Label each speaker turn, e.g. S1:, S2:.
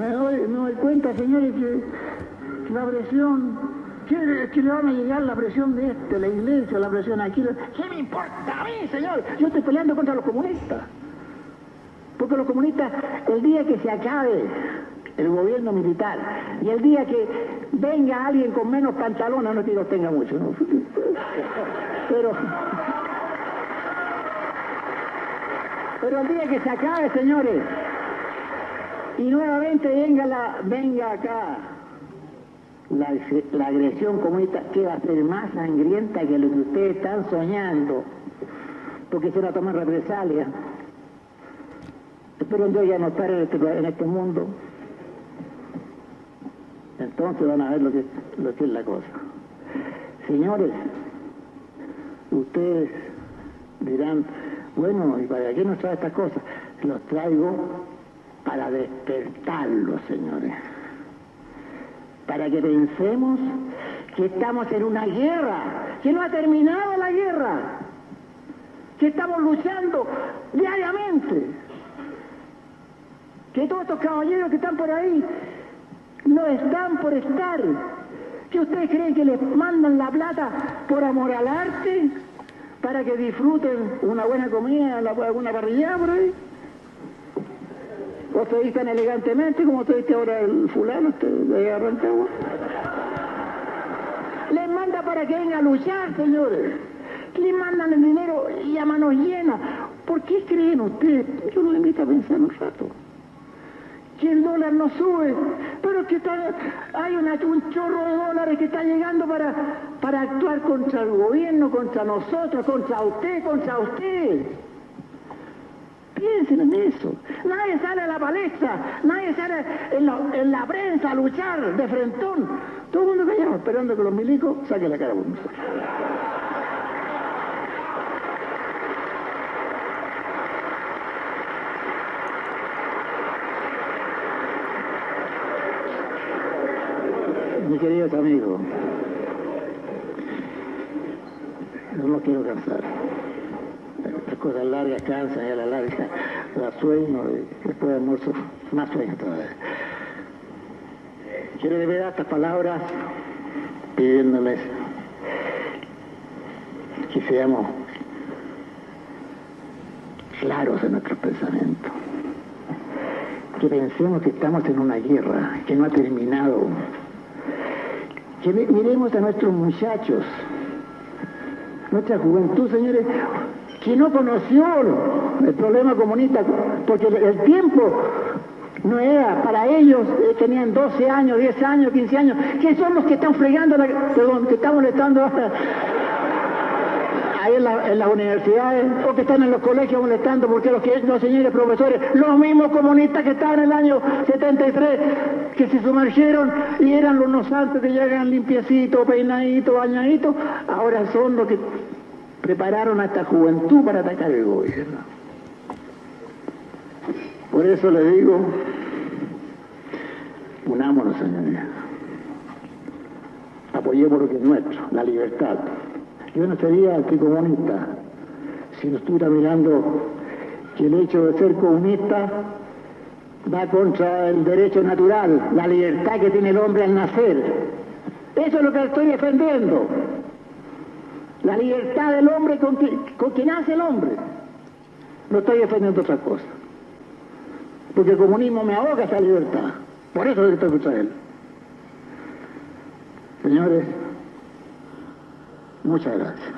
S1: Me doy, me doy cuenta, señores, que la presión, que, que le van a llegar la presión de este, la iglesia, la presión aquí. ¿Qué me importa a mí, señor? Yo estoy peleando contra los comunistas. Porque los comunistas, el día que se acabe el gobierno militar y el día que venga alguien con menos pantalones, no es que los tenga mucho, ¿no? pero pero el día que se acabe, señores, y nuevamente venga la venga acá la, la agresión comunista que va a ser más sangrienta que lo que ustedes están soñando, porque se va a tomar represalia. Espero yo ya no estar en este, en este mundo. Entonces van a ver lo que, lo que es la cosa. Señores, ustedes dirán, bueno, ¿y para qué nos trae estas cosas? Los traigo para despertarlos, señores. Para que pensemos que estamos en una guerra, que no ha terminado la guerra, que estamos luchando diariamente, que todos estos caballeros que están por ahí no están por estar. ¿Que ustedes creen que les mandan la plata por amor al arte? Para que disfruten una buena comida, alguna parrilla por ahí. ¿O se vistan elegantemente como te viste ahora el fulano este de Arrancagua? Les manda para que vengan a luchar, señores. Les mandan el dinero y a manos llenas. ¿Por qué creen ustedes? Yo les invito a pensar un rato que el dólar no sube, pero que hay un chorro de dólares que está llegando para, para actuar contra el gobierno, contra nosotros, contra usted, contra usted. Piensen en eso. Nadie sale a la palestra, nadie sale en la, en la prensa a luchar de frentón. Todo el mundo callado, esperando que los milicos saquen la cara por nosotros. mis queridos amigos, no los quiero cansar. Cosas largas cansan y a la larga la sueño y después de almuerzo más sueño todavía. Quiero de verdad estas palabras pidiéndoles que seamos claros en nuestros pensamientos, que pensemos que estamos en una guerra que no ha terminado que miremos a nuestros muchachos, nuestra juventud, señores, que no conoció el problema comunista, porque el tiempo no era para ellos, eh, tenían 12 años, 10 años, 15 años, que son los que están fregando, perdón, que están molestando ahí en, las universidades o que están en los colegios molestando porque los, que, los señores profesores, los mismos comunistas que estaban en el año 73, que se sumergieron y eran los nosantes que llegan limpiecitos, peinaditos, bañaditos, ahora son los que prepararon a esta juventud para atacar el gobierno. Por eso le digo, unámonos, señoría. Apoyemos lo que es nuestro, la libertad. Yo no sería anticomunista si no estuviera mirando que el hecho de ser comunista va contra el derecho natural, la libertad que tiene el hombre al nacer. Eso es lo que estoy defendiendo. La libertad del hombre con que, nace el hombre. No estoy defendiendo otra cosa. Porque el comunismo me ahoga esa libertad. Por eso estoy contra él. Señores, Muchas gracias.